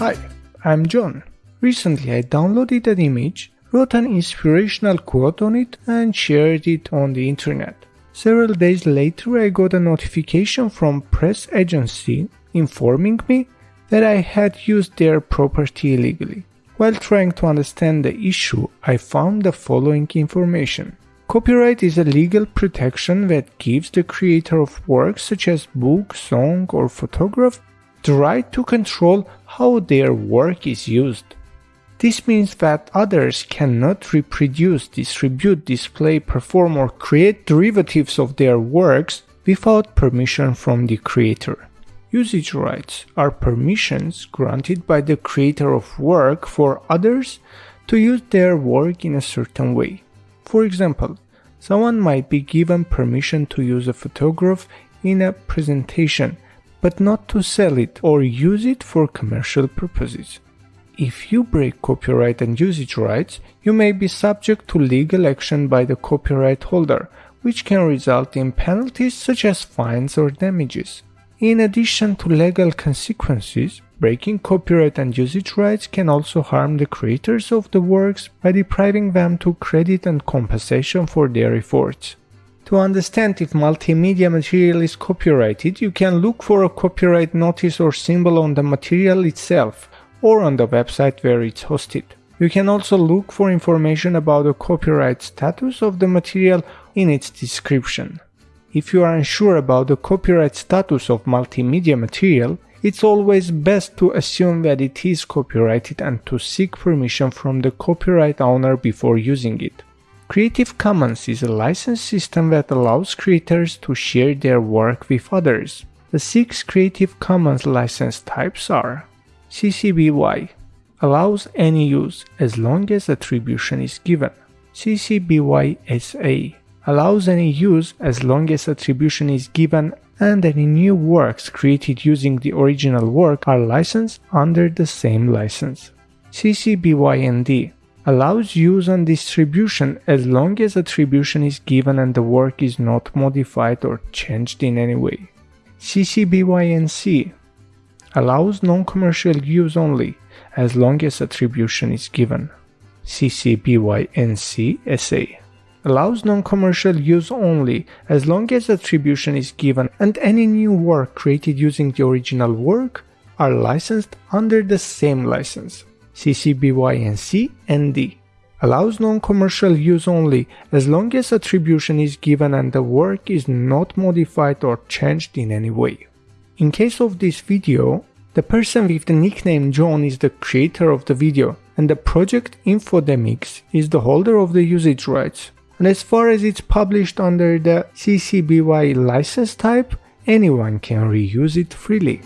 Hi, I'm John. Recently I downloaded an image, wrote an inspirational quote on it and shared it on the internet. Several days later I got a notification from press agency informing me that I had used their property illegally. While trying to understand the issue, I found the following information. Copyright is a legal protection that gives the creator of works such as book, song, or photograph the right to control how their work is used. This means that others cannot reproduce, distribute, display, perform, or create derivatives of their works without permission from the creator. Usage rights are permissions granted by the creator of work for others to use their work in a certain way. For example, someone might be given permission to use a photograph in a presentation, but not to sell it or use it for commercial purposes. If you break copyright and usage rights, you may be subject to legal action by the copyright holder, which can result in penalties such as fines or damages. In addition to legal consequences, breaking copyright and usage rights can also harm the creators of the works by depriving them to credit and compensation for their efforts. To understand if multimedia material is copyrighted, you can look for a copyright notice or symbol on the material itself or on the website where it's hosted. You can also look for information about the copyright status of the material in its description. If you are unsure about the copyright status of multimedia material, it's always best to assume that it is copyrighted and to seek permission from the copyright owner before using it. Creative Commons is a license system that allows creators to share their work with others. The six Creative Commons license types are CC BY allows any use as long as attribution is given. CC BY SA allows any use as long as attribution is given and any new works created using the original work are licensed under the same license. CC BY ND allows use and distribution as long as attribution is given and the work is not modified or changed in any way. CC BY NC allows non-commercial use only as long as attribution is given. CC BY NC SA allows non-commercial use only as long as attribution is given and any new work created using the original work are licensed under the same license. CC BY NC ND allows non-commercial use only as long as attribution is given and the work is not modified or changed in any way. In case of this video, the person with the nickname John is the creator of the video and the project Infodemix is the holder of the usage rights and as far as it's published under the CC BY license type, anyone can reuse it freely.